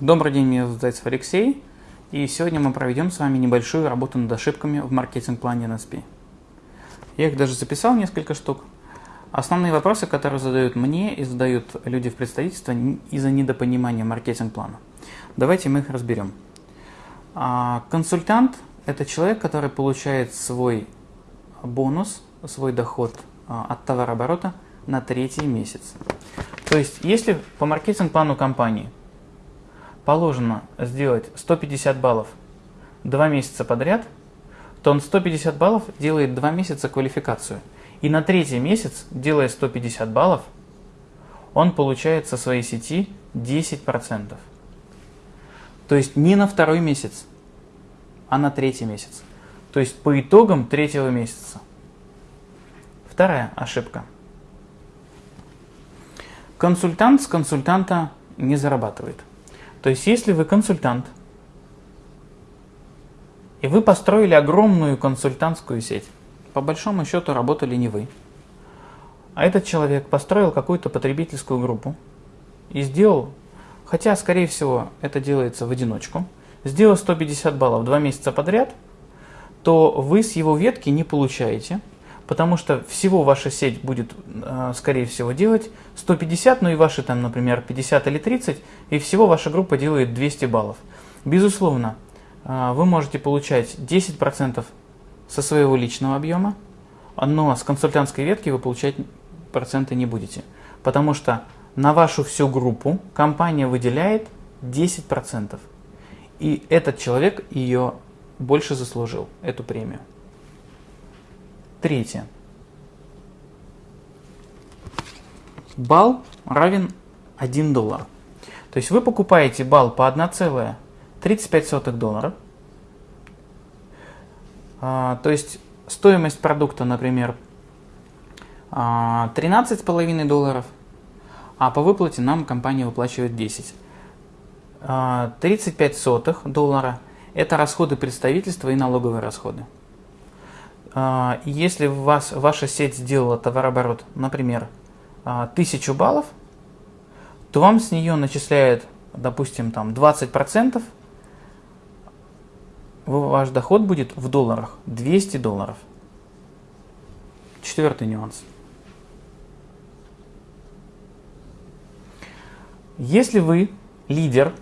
Добрый день, меня зовут Зайцев Алексей, и сегодня мы проведем с вами небольшую работу над ошибками в маркетинг-плане NSP. Я их даже записал несколько штук. Основные вопросы, которые задают мне и задают люди в представительстве из-за недопонимания маркетинг-плана. Давайте мы их разберем. А, консультант – это человек, который получает свой бонус, свой доход а, от товарооборота на третий месяц. То есть, если по маркетинг-плану компании – положено сделать 150 баллов 2 месяца подряд, то он 150 баллов делает 2 месяца квалификацию. И на третий месяц, делая 150 баллов, он получает со своей сети 10%. То есть не на второй месяц, а на третий месяц. То есть по итогам третьего месяца. Вторая ошибка. Консультант с консультанта не зарабатывает. То есть, если вы консультант, и вы построили огромную консультантскую сеть, по большому счету работали не вы, а этот человек построил какую-то потребительскую группу и сделал, хотя, скорее всего, это делается в одиночку, сделал 150 баллов два месяца подряд, то вы с его ветки не получаете – потому что всего ваша сеть будет, э, скорее всего, делать 150, ну и ваши там, например, 50 или 30, и всего ваша группа делает 200 баллов. Безусловно, э, вы можете получать 10% со своего личного объема, но с консультантской ветки вы получать проценты не будете, потому что на вашу всю группу компания выделяет 10%. И этот человек ее больше заслужил, эту премию. Третье. Балл равен 1 доллар. То есть вы покупаете балл по 1,35 доллара. А, то есть стоимость продукта, например, 13,5 а, долларов, а по выплате нам компания выплачивает 10. 35 а, сотых доллара – это расходы представительства и налоговые расходы. А, если у вас, ваша сеть сделала товарооборот, например, 1000 а, баллов, то вам с нее начисляют, допустим, там 20%, ваш доход будет в долларах 200 долларов. Четвертый нюанс. Если вы лидер,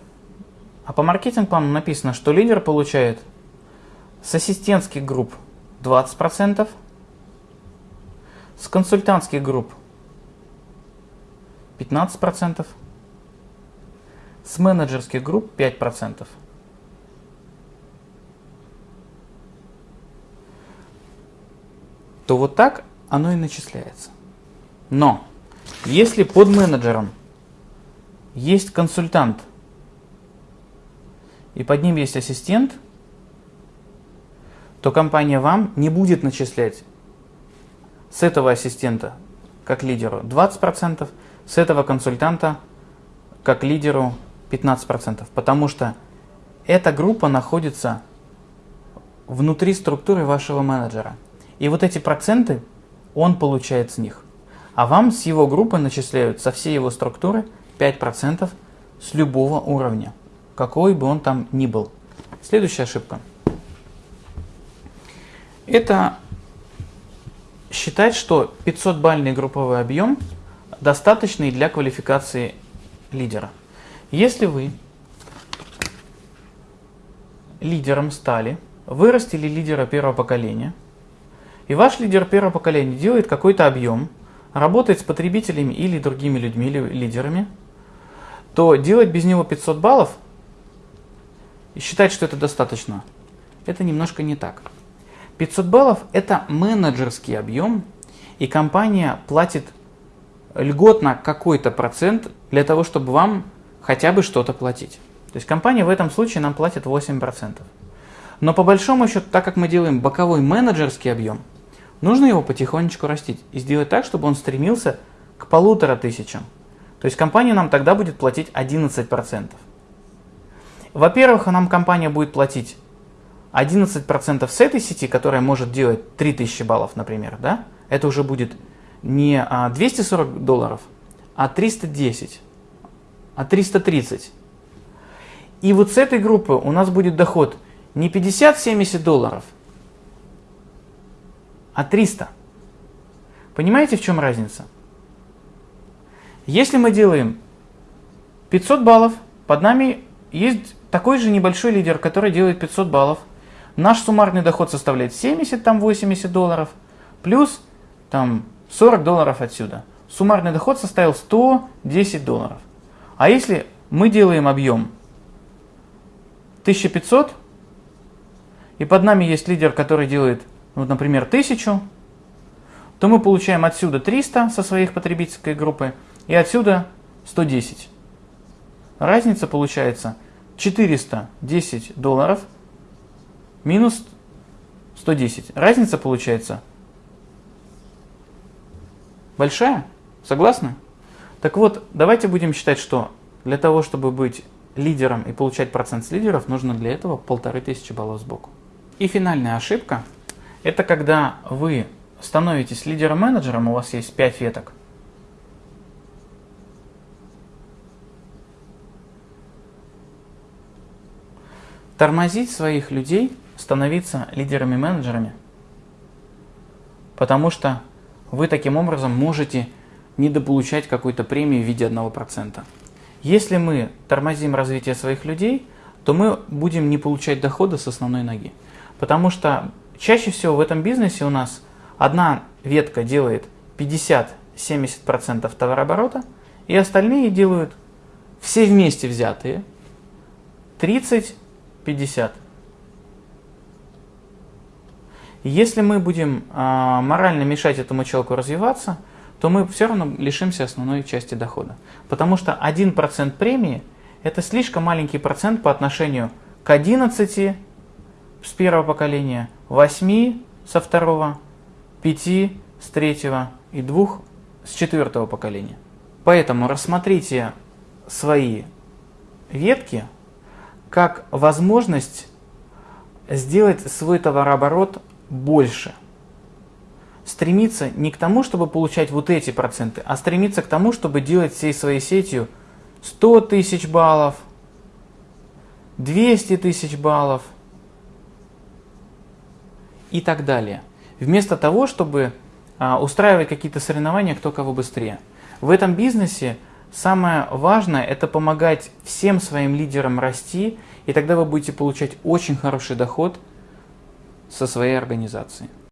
а по маркетинг-плану написано, что лидер получает с ассистентских групп 20%, с консультантских групп 15%, с менеджерских групп 5%. то вот так оно и начисляется. Но если под менеджером есть консультант и под ним есть ассистент – то компания вам не будет начислять с этого ассистента как лидеру 20%, с этого консультанта как лидеру 15%, потому что эта группа находится внутри структуры вашего менеджера. И вот эти проценты он получает с них. А вам с его группы начисляют со всей его структуры 5% с любого уровня, какой бы он там ни был. Следующая ошибка – это считать, что 500-бальный групповой объем достаточный для квалификации лидера. Если вы лидером стали, вырастили лидера первого поколения, и ваш лидер первого поколения делает какой-то объем, работает с потребителями или другими людьми, лидерами, то делать без него 500 баллов и считать, что это достаточно, это немножко не так. 500 баллов – это менеджерский объем, и компания платит льготно какой-то процент для того, чтобы вам хотя бы что-то платить. То есть компания в этом случае нам платит 8%. Но по большому счету, так как мы делаем боковой менеджерский объем, нужно его потихонечку растить и сделать так, чтобы он стремился к полутора тысячам. То есть компания нам тогда будет платить 11%. Во-первых, нам компания будет платить 11% с этой сети, которая может делать 3000 баллов, например, да, это уже будет не 240 а, долларов, а 310, а 330. И вот с этой группы у нас будет доход не 50-70 долларов, а 300. Понимаете, в чем разница? Если мы делаем 500 баллов, под нами есть такой же небольшой лидер, который делает 500 баллов. Наш суммарный доход составляет 70-80 долларов, плюс там 40 долларов отсюда. Суммарный доход составил 110 долларов. А если мы делаем объем 1500, и под нами есть лидер, который делает, ну, например, 1000, то мы получаем отсюда 300 со своих потребительской группы и отсюда 110. Разница получается 410 долларов минус 110. Разница получается большая. Согласны? Так вот, давайте будем считать, что для того, чтобы быть лидером и получать процент с лидеров, нужно для этого полторы тысячи баллов сбоку. И финальная ошибка – это когда вы становитесь лидером-менеджером, у вас есть 5 веток, тормозить своих людей, становиться лидерами-менеджерами, потому что вы таким образом можете недополучать какой-то премии в виде 1%. Если мы тормозим развитие своих людей, то мы будем не получать дохода с основной ноги. Потому что чаще всего в этом бизнесе у нас одна ветка делает 50-70% товарооборота, и остальные делают все вместе взятые 30-50%. Если мы будем э, морально мешать этому человеку развиваться, то мы все равно лишимся основной части дохода. Потому что 1% премии – это слишком маленький процент по отношению к 11 с первого поколения, 8 со второго, 5 с третьего и 2 с четвертого поколения. Поэтому рассмотрите свои ветки как возможность сделать свой товарооборот больше. Стремиться не к тому, чтобы получать вот эти проценты, а стремиться к тому, чтобы делать всей своей сетью 100 тысяч баллов, 200 тысяч баллов – и так далее. Вместо того, чтобы а, устраивать какие-то соревнования, кто кого быстрее. В этом бизнесе самое важное – это помогать всем своим лидерам расти, и тогда вы будете получать очень хороший доход со своей организацией.